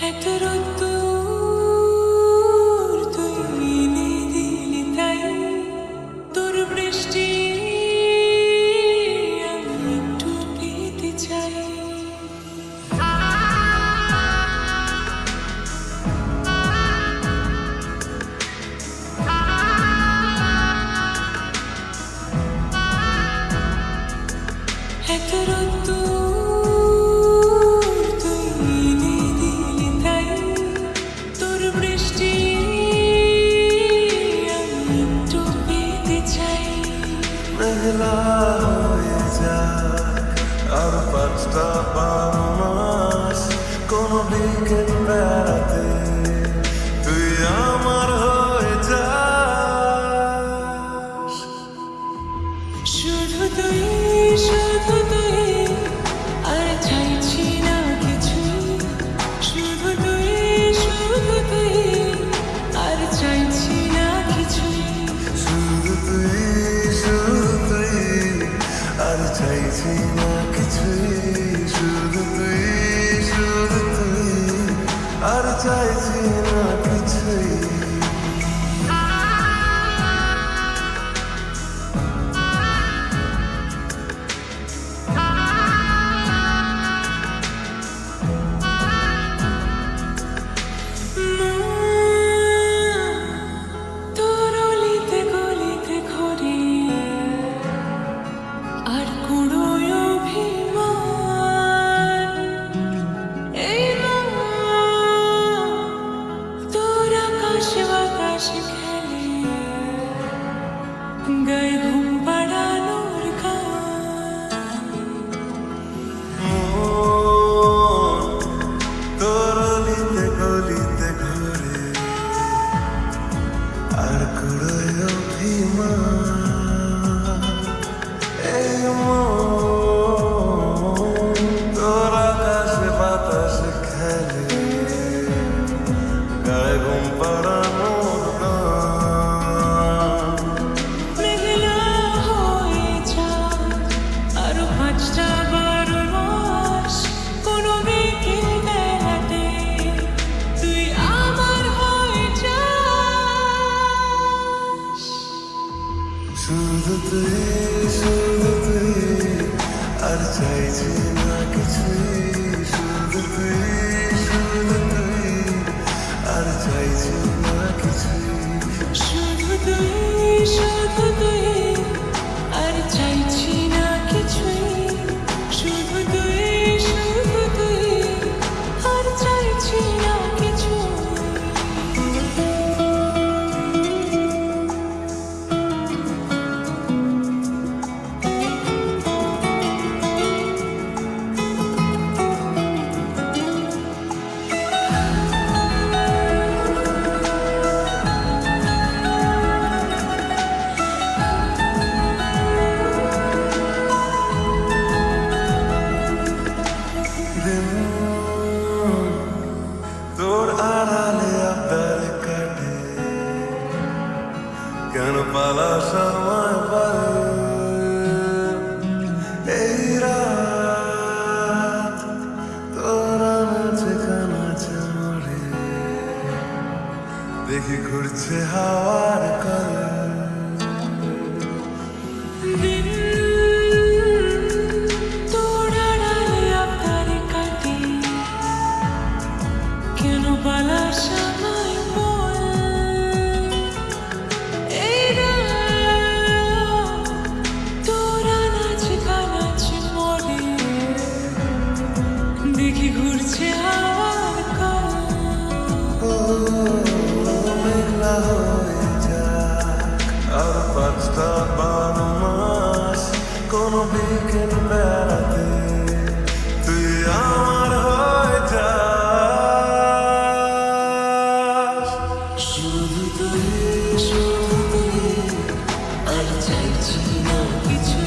heterodox আর পাঁচটা বারো মাস কোনো দিকে বেড়াতে আর চাইছি না কিছুই Lord. শুধু শুধু আর চাইছি না কিছুই শুধু কেন পালাস আমায় পারে তোর দেখি ঘুরছে হাওয়ার করে ঘুরছে মেঘলা হয়ে যাক আর পাঁচটা বারো মাস কোনো বিকেল বেড়াতে তুই আমার হয়ে যা শুধু তুই শুধু তুই আর চাইছি না কিছু।